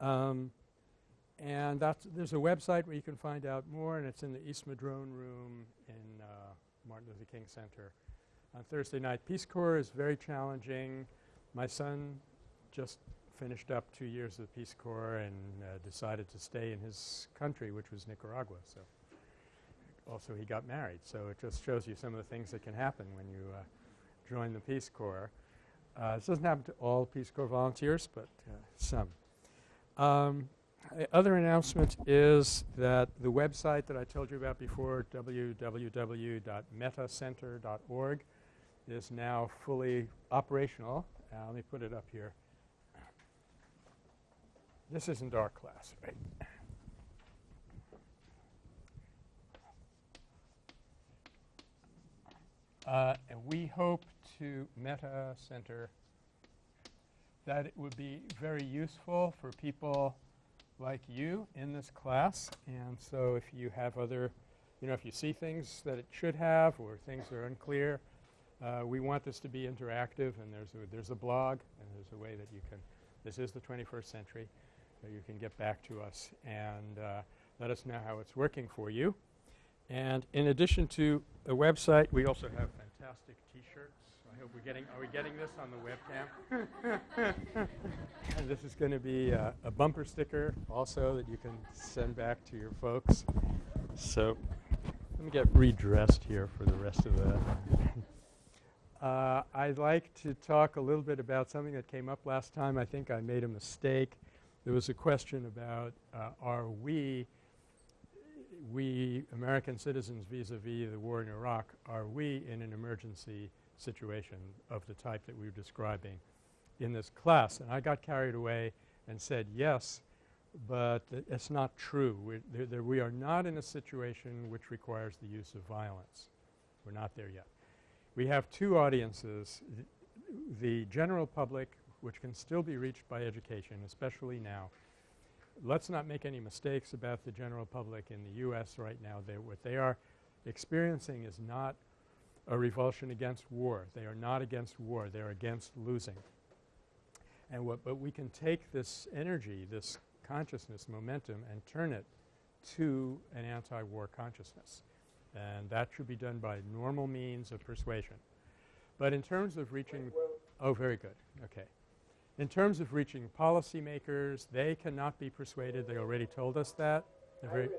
Um, and there's a website where you can find out more and it's in the East Madrone room in uh, Martin Luther King Center on Thursday night. Peace Corps is very challenging. My son just finished up two years of the Peace Corps and uh, decided to stay in his country which was Nicaragua. So also he got married. So it just shows you some of the things that can happen when you uh, join the Peace Corps. Uh, this doesn't happen to all Peace Corps volunteers but uh, some. Um, other announcement is that the website that I told you about before www.mettacenter.org is now fully operational. Uh, let me put it up here. This isn't our class, right? Uh, and we hope to Metta Center that it would be very useful for people like you in this class. And so if you have other, you know, if you see things that it should have or things that are unclear, uh, we want this to be interactive and there's a, there's a blog and there's a way that you can, this is the 21st century, you can get back to us and uh, let us know how it's working for you. And in addition to the website, we also have fantastic T-shirts. I hope we're getting, are we getting this on the webcam? and this is going to be uh, a bumper sticker also that you can send back to your folks. So let me get redressed here for the rest of the uh, I'd like to talk a little bit about something that came up last time. I think I made a mistake. There was a question about uh, are we we American citizens vis-a-vis -vis the war in Iraq, are we in an emergency situation of the type that we were describing in this class? And I got carried away and said yes, but it's not true. We, we are not in a situation which requires the use of violence. We're not there yet. We have two audiences, the general public which can still be reached by education, especially now, let's not make any mistakes about the general public in the U.S. right now. They, what they are experiencing is not a revulsion against war. They are not against war. They are against losing. And what, but we can take this energy, this consciousness momentum and turn it to an anti-war consciousness. And that should be done by normal means of persuasion. But in terms of reaching – oh, very good. Okay. In terms of reaching policymakers, they cannot be persuaded. They already told us that. I remember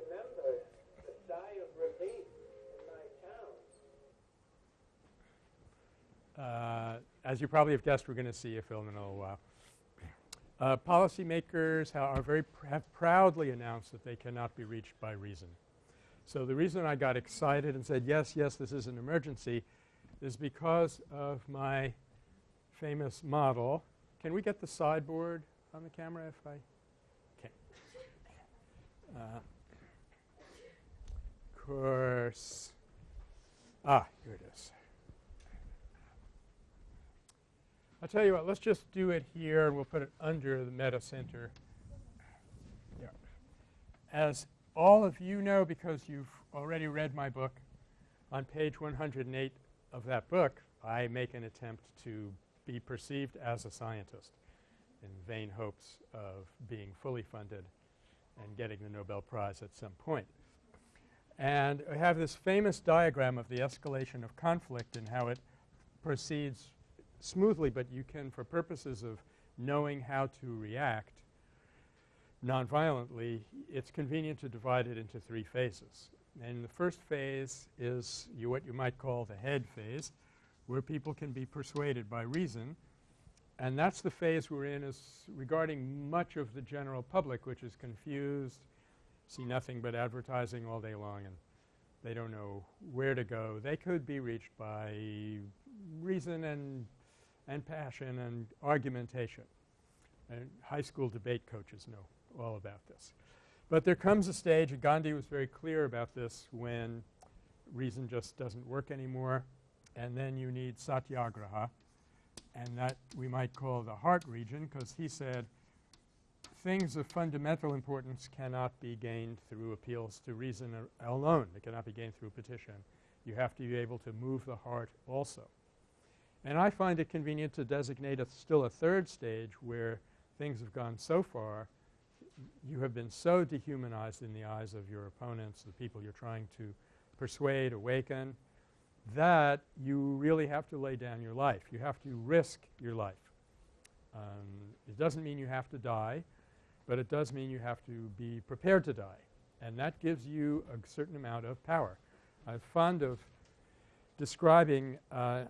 the sigh of relief in my town. Uh, as you probably have guessed, we're going to see a film in a little while. Uh, policymakers are very pr have proudly announced that they cannot be reached by reason. So the reason I got excited and said, yes, yes, this is an emergency is because of my famous model can we get the sideboard on the camera if I can? Uh, course. Ah, here it is. I'll tell you what, let's just do it here and we'll put it under the Metta Center. Yeah. As all of you know because you've already read my book, on page 108 of that book I make an attempt to be perceived as a scientist in vain hopes of being fully funded and getting the Nobel Prize at some point. And I have this famous diagram of the escalation of conflict and how it proceeds smoothly, but you can, for purposes of knowing how to react nonviolently, it's convenient to divide it into three phases. And the first phase is you what you might call the head phase where people can be persuaded by reason. And that's the phase we're in is regarding much of the general public which is confused, see nothing but advertising all day long and they don't know where to go. They could be reached by reason and, and passion and argumentation. And high school debate coaches know all about this. But there comes a stage, and Gandhi was very clear about this, when reason just doesn't work anymore and then you need satyagraha and that we might call the heart region because he said things of fundamental importance cannot be gained through appeals to reason alone. It cannot be gained through petition. You have to be able to move the heart also. And I find it convenient to designate a still a third stage where things have gone so far you have been so dehumanized in the eyes of your opponents, the people you're trying to persuade, awaken, that you really have to lay down your life. You have to risk your life. Um, it doesn't mean you have to die, but it does mean you have to be prepared to die. And that gives you a certain amount of power. I'm fond of describing uh,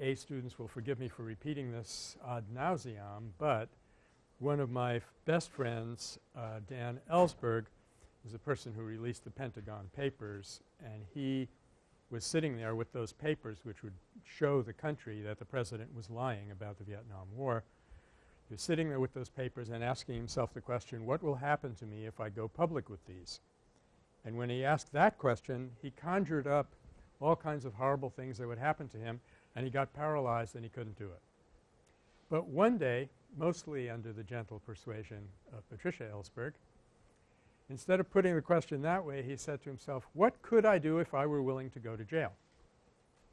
A students will forgive me for repeating this ad nauseam, but one of my best friends, uh, Dan Ellsberg, is the person who released the Pentagon Papers, and he was sitting there with those papers which would show the country that the president was lying about the Vietnam War. He was sitting there with those papers and asking himself the question, what will happen to me if I go public with these? And when he asked that question, he conjured up all kinds of horrible things that would happen to him and he got paralyzed and he couldn't do it. But one day, mostly under the gentle persuasion of Patricia Ellsberg, instead of putting the question that way, he said to himself, what could I do if I were willing to go to jail?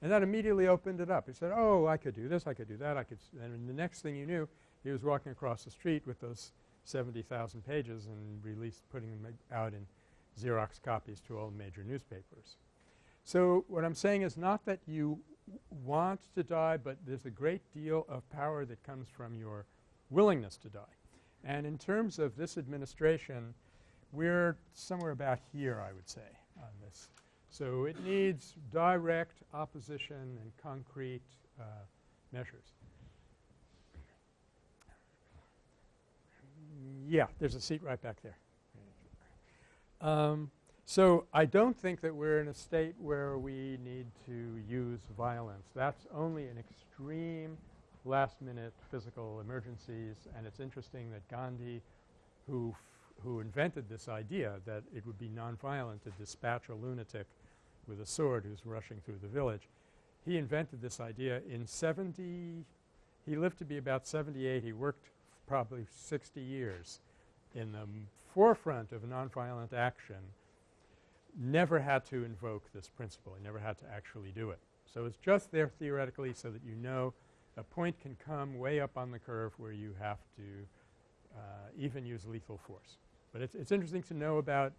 And that immediately opened it up. He said, oh, I could do this, I could do that, I could and the next thing you knew, he was walking across the street with those 70,000 pages and released putting them out in Xerox copies to all major newspapers. So what I'm saying is not that you want to die, but there's a great deal of power that comes from your willingness to die. And in terms of this administration, we're somewhere about here I would say on this. So it needs direct opposition and concrete uh, measures. Yeah, there's a seat right back there. Um, so I don't think that we're in a state where we need to use violence. That's only in extreme last minute physical emergencies and it's interesting that Gandhi who who invented this idea that it would be nonviolent to dispatch a lunatic with a sword who's rushing through the village. He invented this idea in 70 – he lived to be about 78. He worked probably 60 years in the forefront of nonviolent action, never had to invoke this principle. He never had to actually do it. So it's just there theoretically so that you know a point can come way up on the curve where you have to uh, even use lethal force. But it's, it's interesting to know about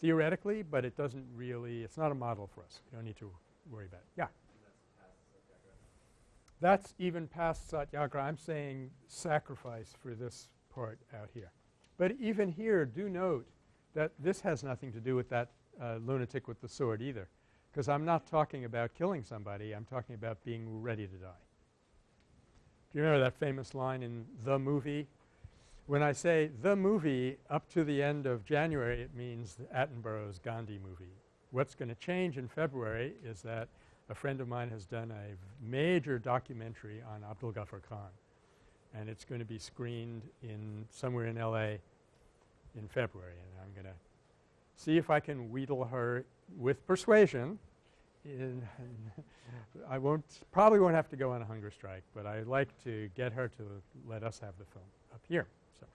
theoretically, but it doesn't really – it's not a model for us. You don't need to worry about it. Yeah. That's even past satyagraha. I'm saying sacrifice for this part out here. But even here, do note that this has nothing to do with that lunatic with the sword either because I'm not talking about killing somebody. I'm talking about being ready to die. Do you remember that famous line in the movie? When I say the movie up to the end of January, it means Attenborough's Gandhi movie. What's going to change in February is that a friend of mine has done a major documentary on Abdul Ghaffar Khan and it's going to be screened in somewhere in L.A. in February and I'm going to see if I can wheedle her with persuasion I won't probably won't have to go on a hunger strike, but I'd like to get her to let us have the film up here. So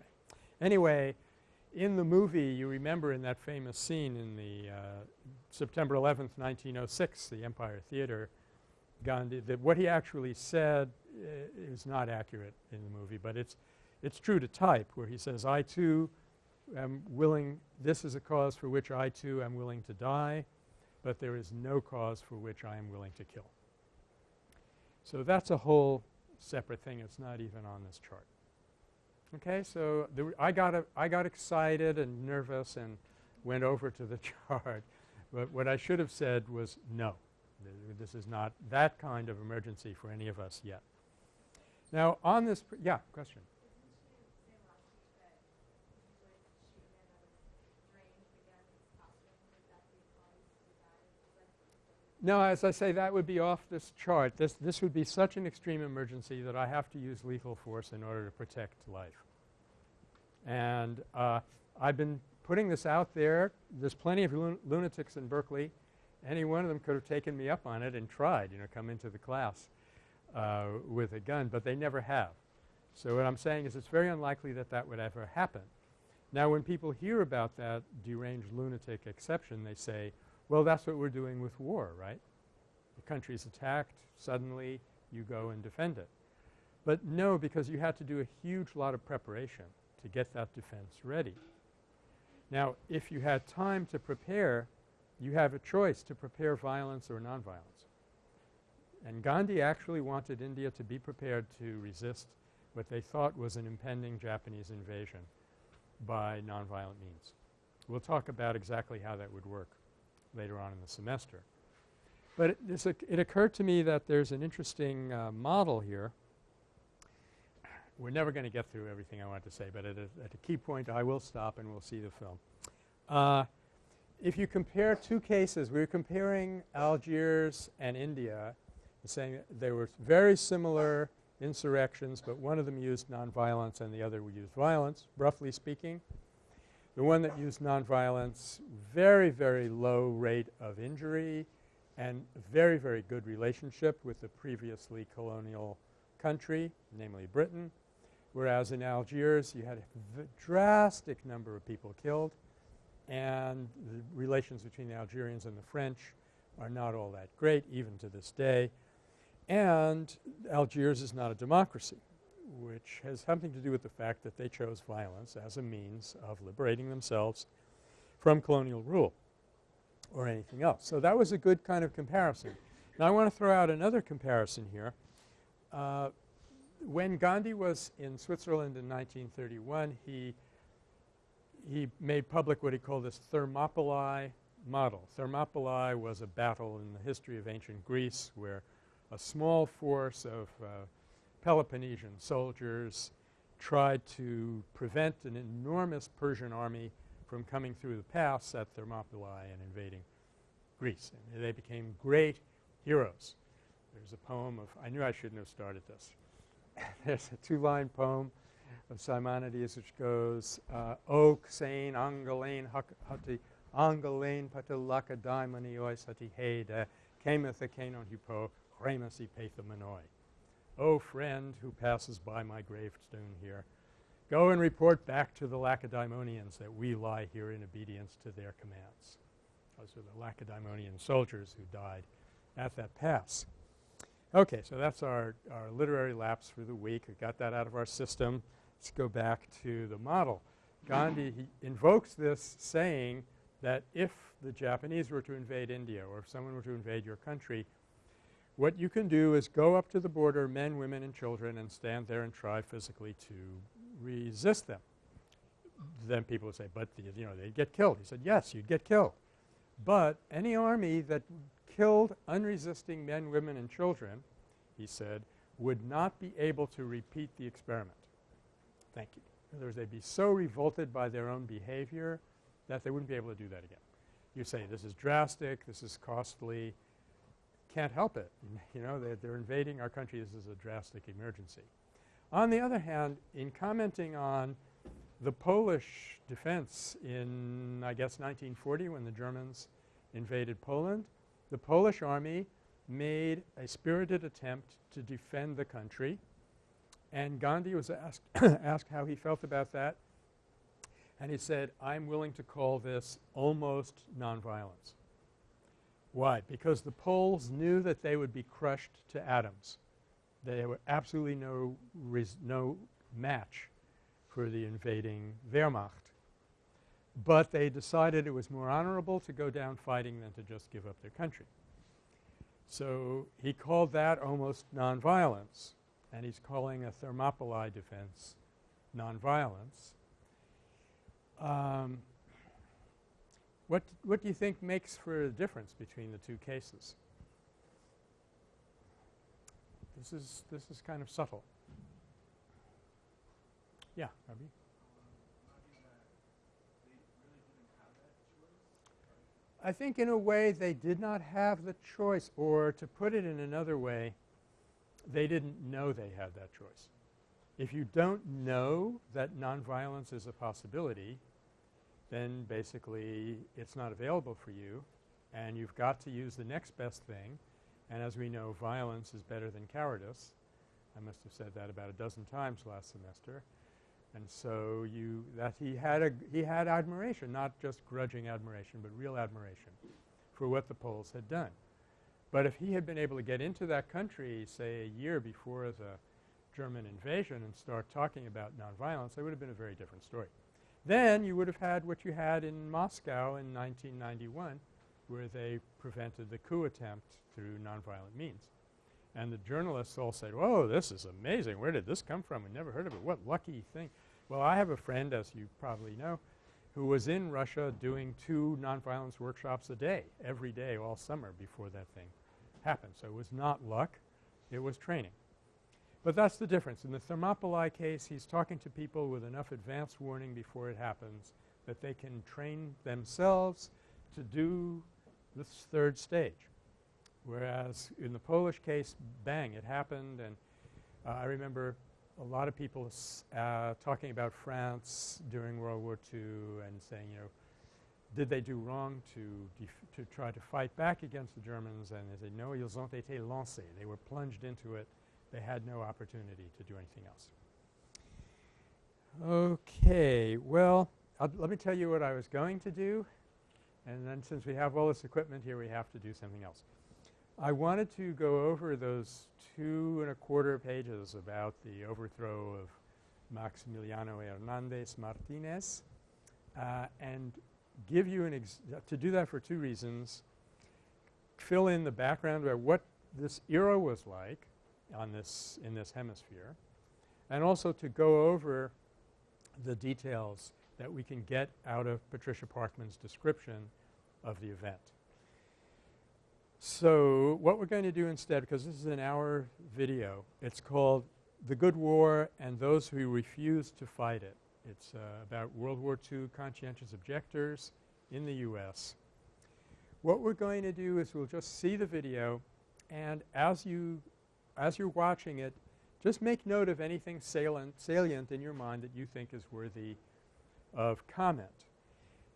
anyway, in the movie you remember in that famous scene in the uh, September 11th, 1906, the Empire Theater, Gandhi, that what he actually said uh, is not accurate in the movie, but it's it's true to type where he says, I too am willing – this is a cause for which I too am willing to die but there is no cause for which I am willing to kill. So that's a whole separate thing. It's not even on this chart. Okay, so I got a, I got excited and nervous and went over to the chart, but what I should have said was no. This is not that kind of emergency for any of us yet. Now on this – yeah, question. No, as I say, that would be off this chart. This, this would be such an extreme emergency that I have to use lethal force in order to protect life. And uh, I've been putting this out there. There's plenty of lun lunatics in Berkeley. Any one of them could have taken me up on it and tried, you know, come into the class uh, with a gun, but they never have. So what I'm saying is it's very unlikely that that would ever happen. Now when people hear about that deranged lunatic exception, they say, well, that's what we're doing with war, right? The country is attacked, suddenly you go and defend it. But no, because you had to do a huge lot of preparation. to get that defense ready. Now, if you had time to prepare, you have a choice to prepare violence or nonviolence. And Gandhi actually wanted India to be prepared to resist what they thought was an impending Japanese invasion by nonviolent means. We'll talk about exactly how that would work later on in the semester. But it, it occurred to me that there's an interesting uh, model here. We're never going to get through everything I want to say, but at a, at a key point I will stop and we'll see the film. Uh, if you compare two cases, we were comparing Algiers and India and saying they were very similar insurrections, but one of them used nonviolence and the other used violence, roughly speaking. The one that used nonviolence, very, very low rate of injury and very, very good relationship with the previously colonial country, namely Britain. Whereas in Algiers you had a drastic number of people killed and the relations between the Algerians and the French are not all that great even to this day. And Algiers is not a democracy which has something to do with the fact that they chose violence as a means of liberating themselves from colonial rule or anything else. So that was a good kind of comparison. Now I want to throw out another comparison here. Uh, when Gandhi was in Switzerland in 1931, he he made public what he called this Thermopylae model. Thermopylae was a battle in the history of ancient Greece where a small force of uh, Peloponnesian soldiers tried to prevent an enormous Persian army from coming through the pass at Thermopylae and invading Greece. And they became great heroes. There's a poem of – I knew I shouldn't have started this. There's a two-line poem of Simonides which goes, uh, O Xane Angalain Hati Angalain Patulaka Daimoni Ois Hati Heda Kameth Hupo Remasi Pathamanoi. O friend who passes by my gravestone here, go and report back to the Lacedaemonians that we lie here in obedience to their commands. Those are the Lacedaemonian soldiers who died at that pass. Okay, so that's our, our literary lapse for the week. We got that out of our system. Let's go back to the model. Gandhi invokes this saying that if the Japanese were to invade India or if someone were to invade your country, what you can do is go up to the border, men, women, and children, and stand there and try physically to resist them. Then people would say, but the, you know, they'd get killed. He said, yes, you'd get killed. But any army that killed unresisting men, women, and children, he said, would not be able to repeat the experiment. Thank you. In other words, they'd be so revolted by their own behavior that they wouldn't be able to do that again. You say this is drastic, this is costly, can't help it. You know, they're, they're invading our country. This is a drastic emergency. On the other hand, in commenting on the Polish defense in, I guess, 1940 when the Germans invaded Poland, the Polish army made a spirited attempt to defend the country and Gandhi was asked, asked how he felt about that and he said, I'm willing to call this almost nonviolence. Why? Because the Poles knew that they would be crushed to atoms. They were absolutely no, no match for the invading Wehrmacht. But they decided it was more honorable to go down fighting than to just give up their country. So he called that almost nonviolence and he's calling a Thermopylae defense nonviolence. Um, what, what do you think makes for the difference between the two cases? This is, this is kind of subtle. Yeah, Ravi? I think in a way they did not have the choice or to put it in another way, they didn't know they had that choice. If you don't know that nonviolence is a possibility, then basically it's not available for you and you've got to use the next best thing. And as we know, violence is better than cowardice. I must have said that about a dozen times last semester. And so you that he had a he had admiration, not just grudging admiration, but real admiration for what the Poles had done. But if he had been able to get into that country, say, a year before the German invasion and start talking about nonviolence, that would have been a very different story. Then you would have had what you had in Moscow in 1991 where they prevented the coup attempt through nonviolent means. And the journalists all said, whoa, this is amazing. Where did this come from? We never heard of it. What lucky thing. Well, I have a friend, as you probably know, who was in Russia doing two nonviolence workshops a day, every day all summer before that thing happened. So it was not luck. It was training. But that's the difference. In the Thermopylae case, he's talking to people with enough advance warning before it happens that they can train themselves to do this third stage. Whereas in the Polish case, bang, it happened and uh, I remember a lot of people uh, talking about France during World War II and saying, you know, did they do wrong to to try to fight back against the Germans and they said, no, ils ont été lancés. They were plunged into it. They had no opportunity to do anything else. Okay. Well, I'll let me tell you what I was going to do and then since we have all this equipment here we have to do something else. I wanted to go over those two and a quarter pages about the overthrow of Maximiliano Hernandez Martinez uh, and give you an to do that for two reasons. Fill in the background about what this era was like on this in this hemisphere and also to go over the details that we can get out of Patricia Parkman's description of the event. So what we're going to do instead because this is an hour video, it's called The Good War and Those Who Refuse to Fight It. It's uh, about World War II conscientious objectors in the U.S. What we're going to do is we'll just see the video and as you as you're watching it just make note of anything salient, salient in your mind that you think is worthy of comment.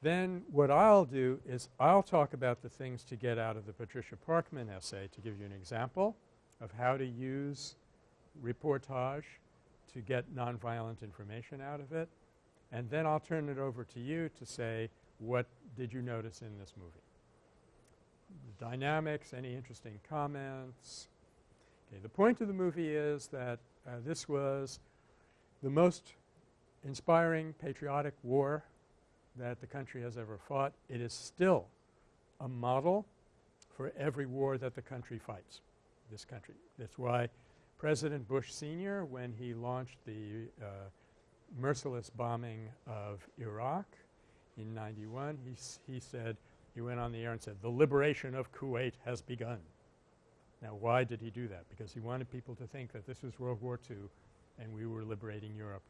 Then what I'll do is I'll talk about the things to get out of the Patricia Parkman essay to give you an example of how to use reportage to get nonviolent information out of it. And then I'll turn it over to you to say what did you notice in this movie. The dynamics, any interesting comments. Okay, the point of the movie is that uh, this was the most inspiring patriotic war that the country has ever fought. It is still a model for every war that the country fights, this country. That's why President Bush Sr., when he launched the uh, merciless bombing of Iraq in 91, he, he said, he went on the air and said, the liberation of Kuwait has begun. Now why did he do that? Because he wanted people to think that this was World War II and we were liberating Europe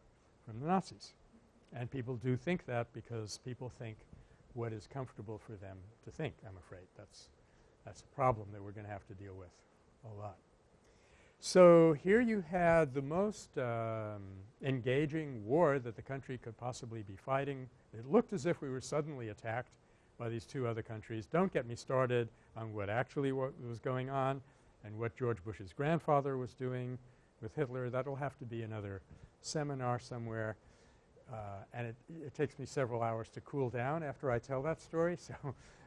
from the Nazis. And people do think that because people think what is comfortable for them to think, I'm afraid. That's, that's a problem that we're going to have to deal with a lot. So here you had the most um, engaging war that the country could possibly be fighting. It looked as if we were suddenly attacked by these two other countries. Don't get me started on what actually was going on and what George Bush's grandfather was doing with Hitler. That will have to be another seminar somewhere. Uh, and it, it, takes me several hours to cool down after I tell that story, so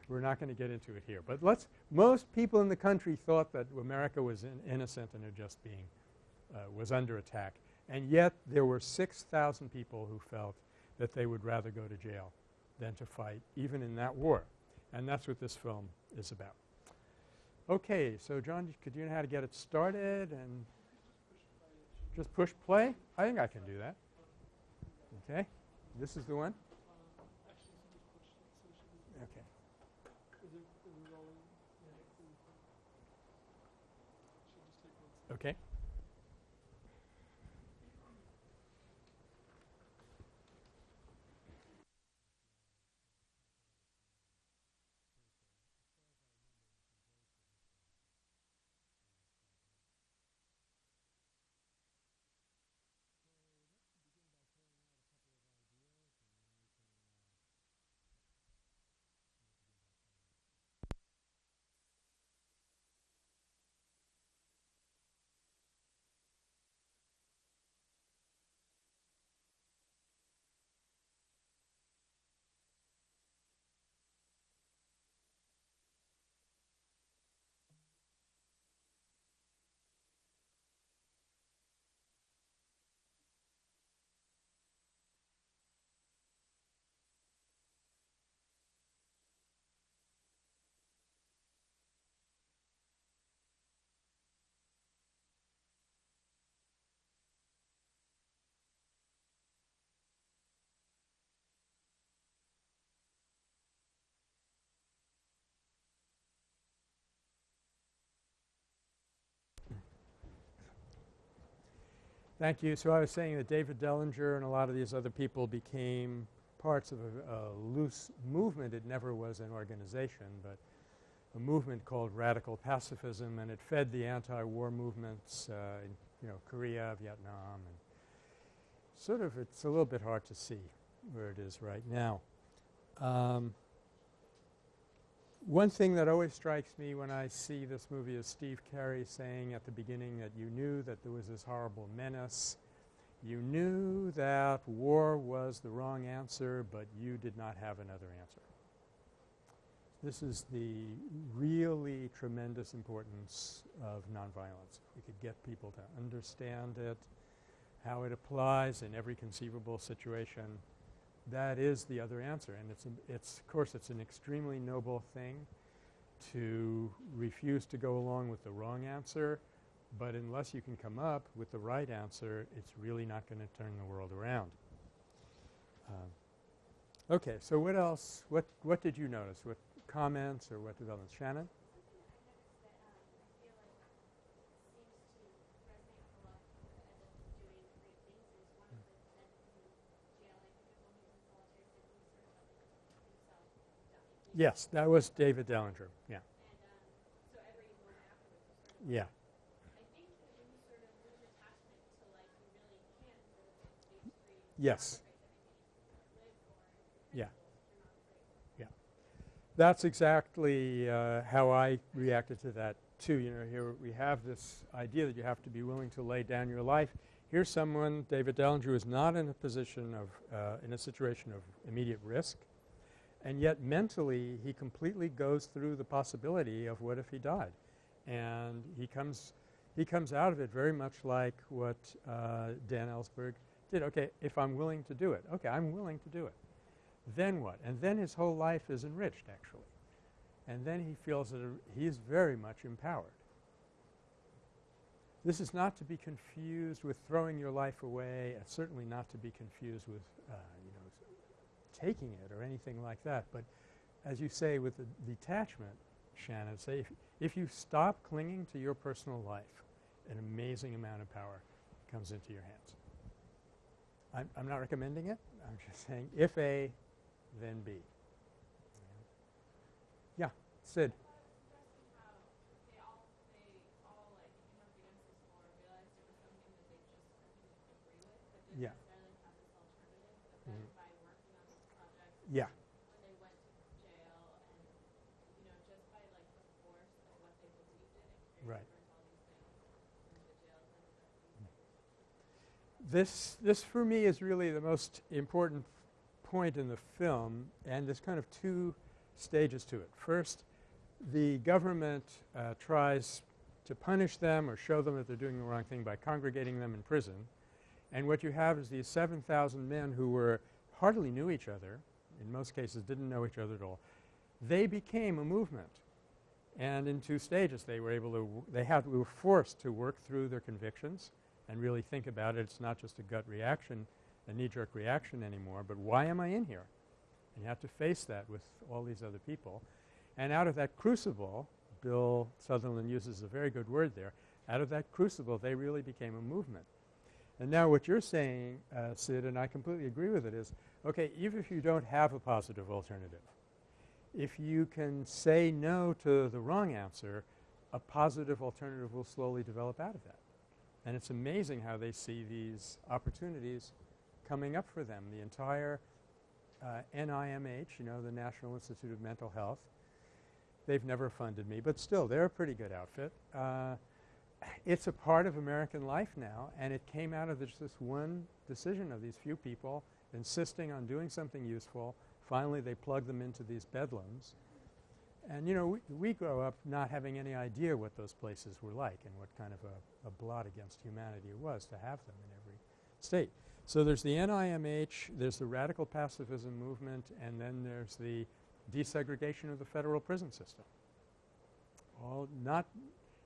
we're not going to get into it here. But let's – most people in the country thought that America was in innocent and just being uh, – was under attack. And yet there were 6,000 people who felt that they would rather go to jail than to fight even in that war. And that's what this film is about. Okay. So, John, could you know how to get it started and just push play? I think I can do that. Okay. This is the one? Okay. Okay. Thank you. So I was saying that David Dellinger and a lot of these other people became parts of a, a loose movement. It never was an organization, but a movement called radical pacifism and it fed the anti-war movements uh, in you know Korea, Vietnam and sort of it's a little bit hard to see where it is right now. Um, one thing that always strikes me when I see this movie is Steve Cary saying at the beginning that you knew that there was this horrible menace. You knew that war was the wrong answer, but you did not have another answer. This is the really tremendous importance of nonviolence. We could get people to understand it, how it applies in every conceivable situation. That is the other answer and it's, it's of course it's an extremely noble thing to refuse to go along with the wrong answer, but unless you can come up with the right answer, it's really not going to turn the world around. Um, okay, so what else? What what did you notice? What comments or what developments? Shannon? Yes, that was David Dellinger. Yeah. Yeah. Yes. Yeah. Yeah. That's exactly uh, how I reacted to that too. You know, here we have this idea that you have to be willing to lay down your life. Here's someone, David Dellinger, who is not in a position of uh, in a situation of immediate risk and yet mentally he completely goes through the possibility of what if he died. And he comes he comes out of it very much like what uh, Dan Ellsberg did. Okay, if I'm willing to do it. Okay, I'm willing to do it. Then what? And then his whole life is enriched actually. And then he feels that he's very much empowered. This is not to be confused with throwing your life away, certainly not to be confused with uh, taking it or anything like that. But as you say with the detachment, Shannon, say if, if you stop clinging to your personal life, an amazing amount of power comes into your hands. I'm, I'm not recommending it. I'm just saying if A, then B. Yeah, Sid. Yeah. Yeah. when they went to jail and, you know, just by like the force of what they believed in and carried Right. over all these things into jails ended up being This, this for me is really the most important point in the film and there's kind of two stages to it. First, the government uh, tries to punish them or show them that they're doing the wrong thing by congregating them in prison. And what you have is these 7,000 men who were hardly knew each other, in most cases didn't know each other at all. They became a movement. And in two stages they were able to they had were forced to work through their convictions and really think about it. It's not just a gut reaction, a knee-jerk reaction anymore, but why am I in here? And you have to face that with all these other people. And out of that crucible, Bill Sutherland uses a very good word there, out of that crucible they really became a movement. And now what you're saying, uh, Sid, and I completely agree with it, is okay, even if you don't have a positive alternative, if you can say no to the wrong answer, a positive alternative will slowly develop out of that. And it's amazing how they see these opportunities coming up for them. The entire uh, NIMH, you know, the National Institute of Mental Health, they've never funded me, but still they're a pretty good outfit. Uh, it's a part of American life now and it came out of this, this one decision of these few people insisting on doing something useful. Finally they plug them into these bedlams. And you know, we, we grow up not having any idea what those places were like and what kind of a, a blot against humanity it was to have them in every state. So there's the NIMH, there's the radical pacifism movement, and then there's the desegregation of the federal prison system. All not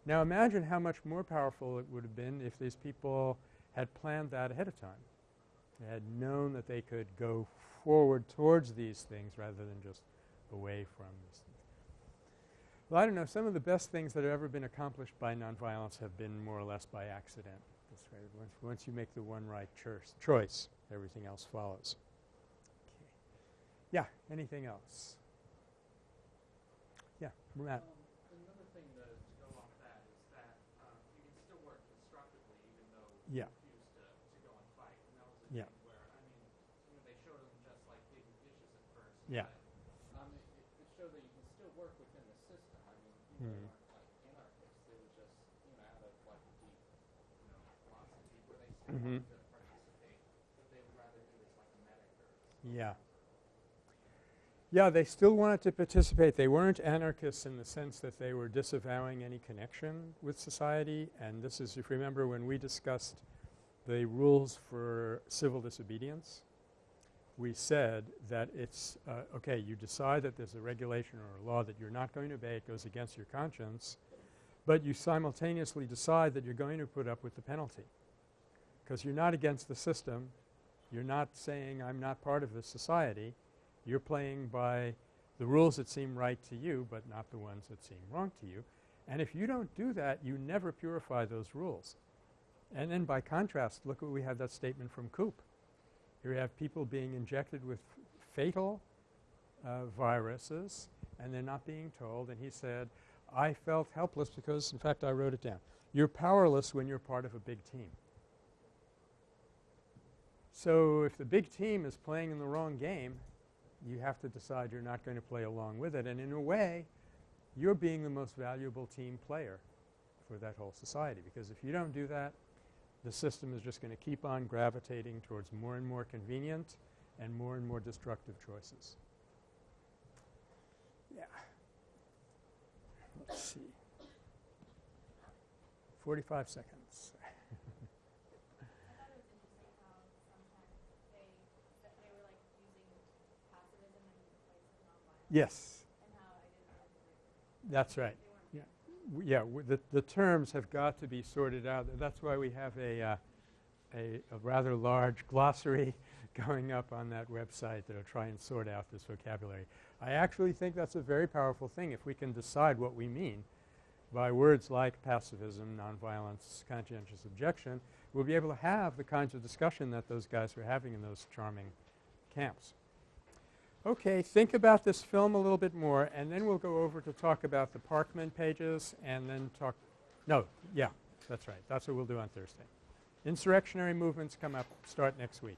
now imagine how much more powerful it would have been if these people had planned that ahead of time. They had known that they could go forward towards these things rather than just away from these things. Well, I don't know. Some of the best things that have ever been accomplished by nonviolence have been more or less by accident. This right? Once, once you make the one right choice, choice, everything else follows. Okay. Yeah, anything else? Yeah, Matt. Um, Another thing to, to go off that is that, um, you can still work constructively even though you Yeah. refuse to, to go and fight. And that was the Yeah. thing where, I mean, you know, they showed them just like big dishes at first. Yeah. But, um, it, it it showed that you can still work within the system. I mean, people Mhm. aren't like anarchists. They were just, you know, out of like a deep, you know, philosophy where they still Mhm. wanted to participate, but they would rather do this like a medic or Yeah. Yeah, they still wanted to participate. They weren't anarchists in the sense that they were disavowing any connection with society. And this is, if you remember, when we discussed the rules for civil disobedience, we said that it's uh, okay, you decide that there's a regulation or a law that you're not going to obey, it goes against your conscience, but you simultaneously decide that you're going to put up with the penalty because you're not against the system, you're not saying I'm not part of this society. You're playing by the rules that seem right to you but not the ones that seem wrong to you. And if you don't do that, you never purify those rules. And then by contrast, look what we have that statement from Coop. Here we have people being injected with fatal uh, viruses and they're not being told. And he said, I felt helpless because, in fact, I wrote it down. You're powerless when you're part of a big team. So if the big team is playing in the wrong game, you have to decide you're not going to play along with it. And in a way, you're being the most valuable team player for that whole society because if you don't do that, the system is just going to keep on gravitating towards more and more convenient and more and more destructive choices. Yeah. Let's see. 45 seconds. I thought it was interesting how sometimes they, that they were like using pacifism in place of nonviolence Yes, and how I didn't realize that that's right. Yeah, w- the, the terms have got to be sorted out. That's why we have a, uh, a, a rather large glossary going up on that website that'll try and sort out this vocabulary. I actually think that's a very powerful thing if we can decide what we mean by words like pacifism, nonviolence, conscientious objection, we'll be able to have the kinds of discussion that those guys were having in those charming camps. Okay, think about this film a little bit more and then we'll go over to talk about the Parkman pages and then talk – no, yeah, that's right. That's what we'll do on Thursday. Insurrectionary movements come up, start next week.